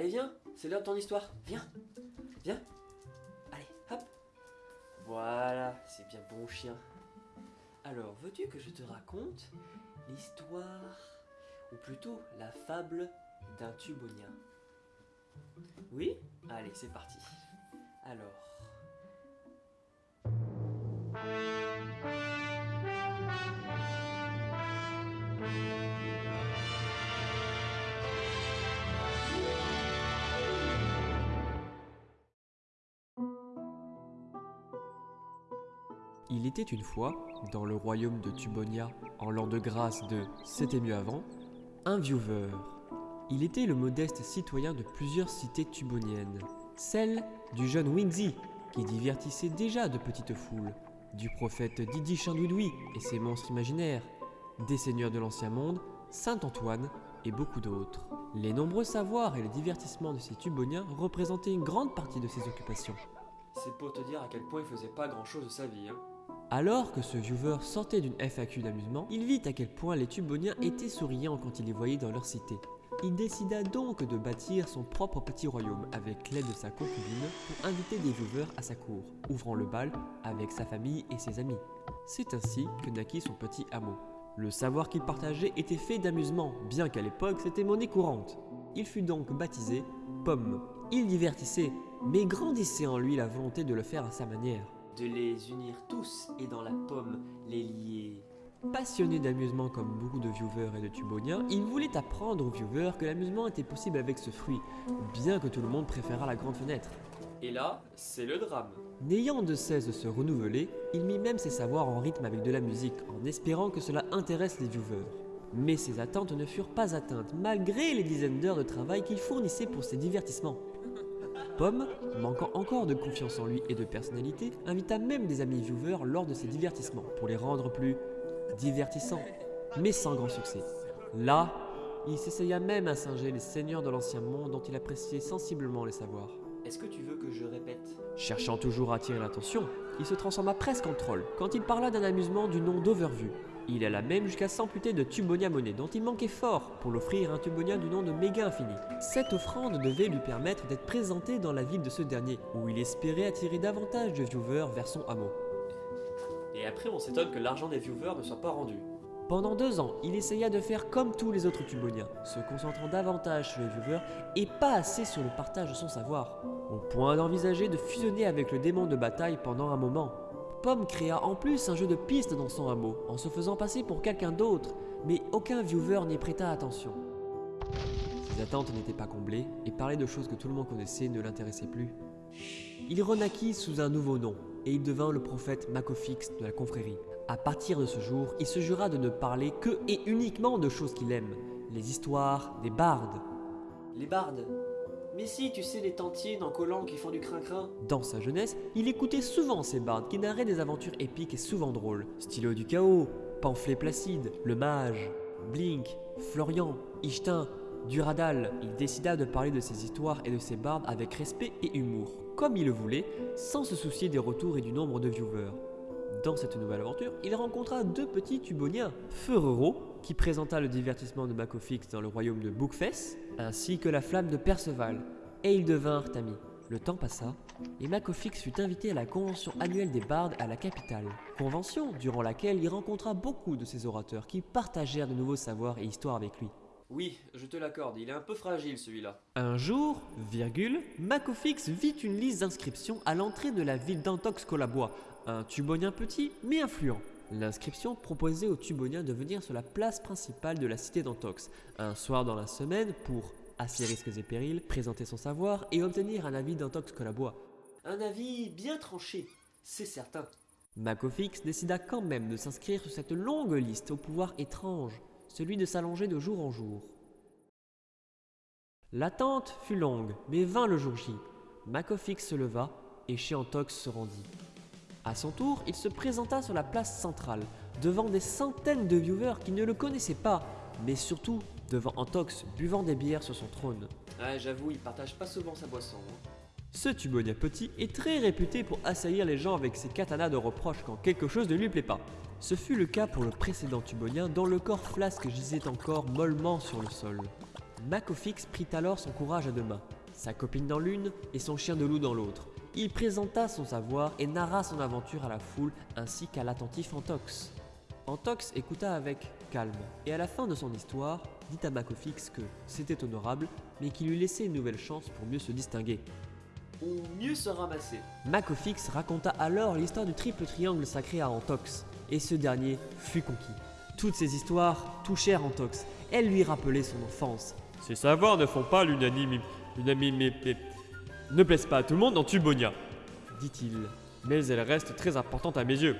Allez, viens, c'est l'heure de ton histoire. Viens, viens. Allez, hop. Voilà, c'est bien bon chien. Alors, veux-tu que je te raconte l'histoire, ou plutôt la fable d'un tubonien? Oui? Allez, c'est parti. Alors... Il était une fois, dans le royaume de Tubonia, en l'an de grâce de C'était mieux avant, un viewer. Il était le modeste citoyen de plusieurs cités tuboniennes. Celle du jeune Wingsy, qui divertissait déjà de petites foules, du prophète Didi Chandouidoui et ses monstres imaginaires, des seigneurs de l'Ancien Monde, Saint Antoine et beaucoup d'autres. Les nombreux savoirs et les divertissements de ces tuboniens représentaient une grande partie de ses occupations. C'est pour te dire à quel point il faisait pas grand chose de sa vie. Hein. Alors que ce viewer sortait d'une FAQ d'amusement, il vit à quel point les Tuboniens étaient souriants quand il les voyait dans leur cité. Il décida donc de bâtir son propre petit royaume avec l'aide de sa concubine pour inviter des viewers à sa cour, ouvrant le bal avec sa famille et ses amis. C'est ainsi que naquit son petit hameau. Le savoir qu'il partageait était fait d'amusement, bien qu'à l'époque c'était monnaie courante. Il fut donc baptisé Pomme. Il divertissait, mais grandissait en lui la volonté de le faire à sa manière de les unir tous et dans la pomme les lier. Passionné d'amusement comme beaucoup de viewers et de tuboniens, il voulait apprendre aux viewers que l'amusement était possible avec ce fruit, bien que tout le monde préférât la grande fenêtre. Et là, c'est le drame. N'ayant de cesse de se renouveler, il mit même ses savoirs en rythme avec de la musique, en espérant que cela intéresse les viewers. Mais ses attentes ne furent pas atteintes, malgré les dizaines d'heures de travail qu'il fournissait pour ses divertissements. Pomme, manquant encore de confiance en lui et de personnalité, invita même des amis viewers lors de ses divertissements pour les rendre plus divertissants, mais sans grand succès. Là, il s'essaya même à singer les seigneurs de l'ancien monde dont il appréciait sensiblement les savoirs. Est-ce que tu veux que je répète? Cherchant toujours à attirer l'attention, il se transforma presque en troll quand il parla d'un amusement du nom d'Overview, il alla même jusqu'à s'amputer de Tubonia Monnaie, dont il manquait fort pour l'offrir un Tubonia du nom de Méga Infini. Cette offrande devait lui permettre d'être présenté dans la ville de ce dernier, où il espérait attirer davantage de viewers vers son hameau. Et après, on s'étonne que l'argent des viewers ne soit pas rendu. Pendant deux ans, il essaya de faire comme tous les autres Tuboniens, se concentrant davantage sur les viewers et pas assez sur le partage de son savoir, au point d'envisager de fusionner avec le démon de bataille pendant un moment. Pomme créa en plus un jeu de pistes dans son hameau, en se faisant passer pour quelqu'un d'autre, mais aucun viewer n'y prêta attention. Ses attentes n'étaient pas comblées, et parler de choses que tout le monde connaissait ne l'intéressait plus. Il renaquit sous un nouveau nom, et il devint le prophète Macofix de la confrérie. À partir de ce jour, il se jura de ne parler que et uniquement de choses qu'il aime, les histoires des bardes. Les bardes? Mais si, tu sais, les tantines en collant qui font du crin-crin. Dans sa jeunesse, il écoutait souvent ces bardes qui narraient des aventures épiques et souvent drôles. Stylo du chaos, Pamphlet Placide, Le Mage, Blink, Florian, Ishtin, Duradal. Il décida de parler de ces histoires et de ces bardes avec respect et humour, comme il le voulait, sans se soucier des retours et du nombre de viewers. Dans cette nouvelle aventure, il rencontra deux petits tuboniens, Ferrero, qui présenta le divertissement de Macofix dans le royaume de Bookfess, ainsi que la flamme de Perceval, et ils devinrent amis. Le temps passa, et Macofix fut invité à la convention annuelle des bardes à la capitale. Convention durant laquelle il rencontra beaucoup de ses orateurs qui partagèrent de nouveaux savoirs et histoires avec lui. Oui, je te l'accorde, il est un peu fragile celui-là. Un jour, virgule, Macofix vit une liste d'inscriptions à l'entrée de la ville d'Antox Colabois, un tubonien petit mais influent. L'inscription proposait aux tuboniens de venir sur la place principale de la cité d'Antox, un soir dans la semaine pour, à ses risques et périls, présenter son savoir et obtenir un avis d'Antox Colabois. Un avis bien tranché, c'est certain. Macofix décida quand même de s'inscrire sur cette longue liste au pouvoir étrange, celui de s'allonger de jour en jour. L'attente fut longue, mais vint le jour J. Macofix se leva et Chiantox se rendit. À son tour, il se présenta sur la place centrale, devant des centaines de viewers qui ne le connaissaient pas, mais surtout devant Antox buvant des bières sur son trône. Ouais, j'avoue, il partage pas souvent sa boisson. Hein. Ce Tubonia petit est très réputé pour assaillir les gens avec ses katanas de reproches quand quelque chose ne lui plaît pas. Ce fut le cas pour le précédent Tubonien dont le corps flasque gisait encore mollement sur le sol. Macofix prit alors son courage à deux mains, sa copine dans l'une et son chien de loup dans l'autre. Il présenta son savoir et narra son aventure à la foule ainsi qu'à l'attentif Antox. Antox écouta avec calme et à la fin de son histoire dit à Macofix que c'était honorable mais qu'il lui laissait une nouvelle chance pour mieux se distinguer. Ou mieux se ramasser. Macofix raconta alors l'histoire du triple triangle sacré à Antox et ce dernier fut conquis. Toutes ces histoires touchèrent Antox, elles lui rappelaient son enfance. Ces savoirs ne font pas l'unanimité. Ne plaisent pas à tout le monde dans Tubonia, dit-il. mais elles restent très importantes à mes yeux.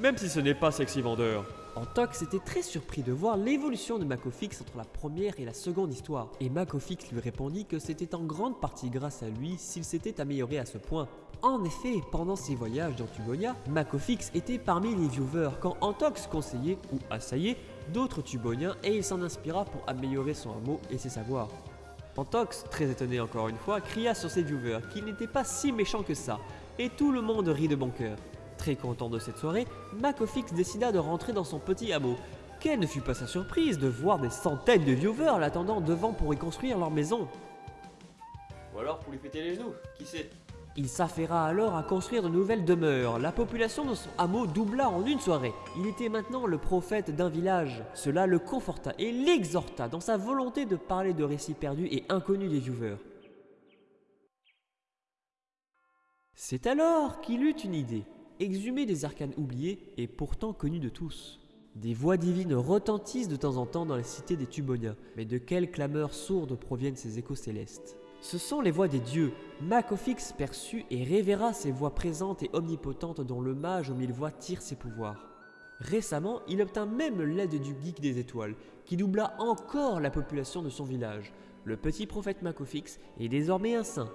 Même si ce n'est pas sexy vendeur. Antox était très surpris de voir l'évolution de Macofix entre la première et la seconde histoire, et Macofix lui répondit que c'était en grande partie grâce à lui s'il s'était amélioré à ce point. En effet, pendant ses voyages dans Tubonia, Macofix était parmi les viewers quand Antox conseillait ou assaillait d'autres Tuboniens et il s'en inspira pour améliorer son hameau et ses savoirs. Antox, très étonné encore une fois, cria sur ses viewers qu'il n'était pas si méchant que ça, et tout le monde rit de bon cœur. Très content de cette soirée, Macofix décida de rentrer dans son petit hameau. Quelle ne fut pas sa surprise de voir des centaines de viewers l'attendant devant pour y construire leur maison. Ou alors pour lui péter les genoux, qui sait? Il s'affaira alors à construire de nouvelles demeures. La population de son hameau doubla en une soirée. Il était maintenant le prophète d'un village. Cela le conforta et l'exhorta dans sa volonté de parler de récits perdus et inconnus des viewers. C'est alors qu'il eut une idée, exhumer des arcanes oubliés et pourtant connus de tous. Des voix divines retentissent de temps en temps dans les cités des Tuboniens, mais de quelles clameurs sourdes proviennent ces échos célestes? Ce sont les voix des dieux. Macofix perçut et révéra ces voix présentes et omnipotentes dont le mage aux mille voix tire ses pouvoirs. Récemment, il obtint même l'aide du geek des étoiles, qui doubla encore la population de son village. Le petit prophète Macofix est désormais un saint.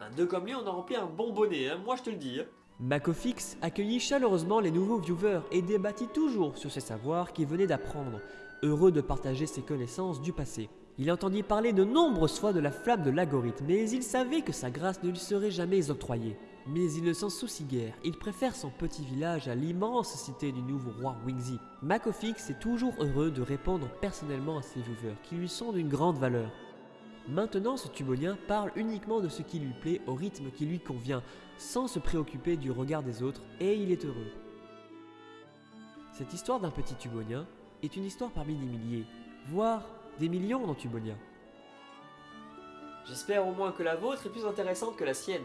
Un deux comme lui, on a rempli un bon bonnet, hein, moi je te le dis. hein. Macofix accueillit chaleureusement les nouveaux viewers et débattit toujours sur ses savoirs qu'il venait d'apprendre, heureux de partager ses connaissances du passé. Il entendit parler de nombreuses fois de la flamme de l'algorithme, mais il savait que sa grâce ne lui serait jamais octroyée. Mais il ne s'en soucie guère, il préfère son petit village à l'immense cité du nouveau roi Wingsy. Macofix est toujours heureux de répondre personnellement à ses viewers, qui lui sont d'une grande valeur. Maintenant, ce tubonien parle uniquement de ce qui lui plaît au rythme qui lui convient, sans se préoccuper du regard des autres, et il est heureux. Cette histoire d'un petit tubonien est une histoire parmi des milliers, voire des millions dans Tubonia. J'espère au moins que la vôtre est plus intéressante que la sienne.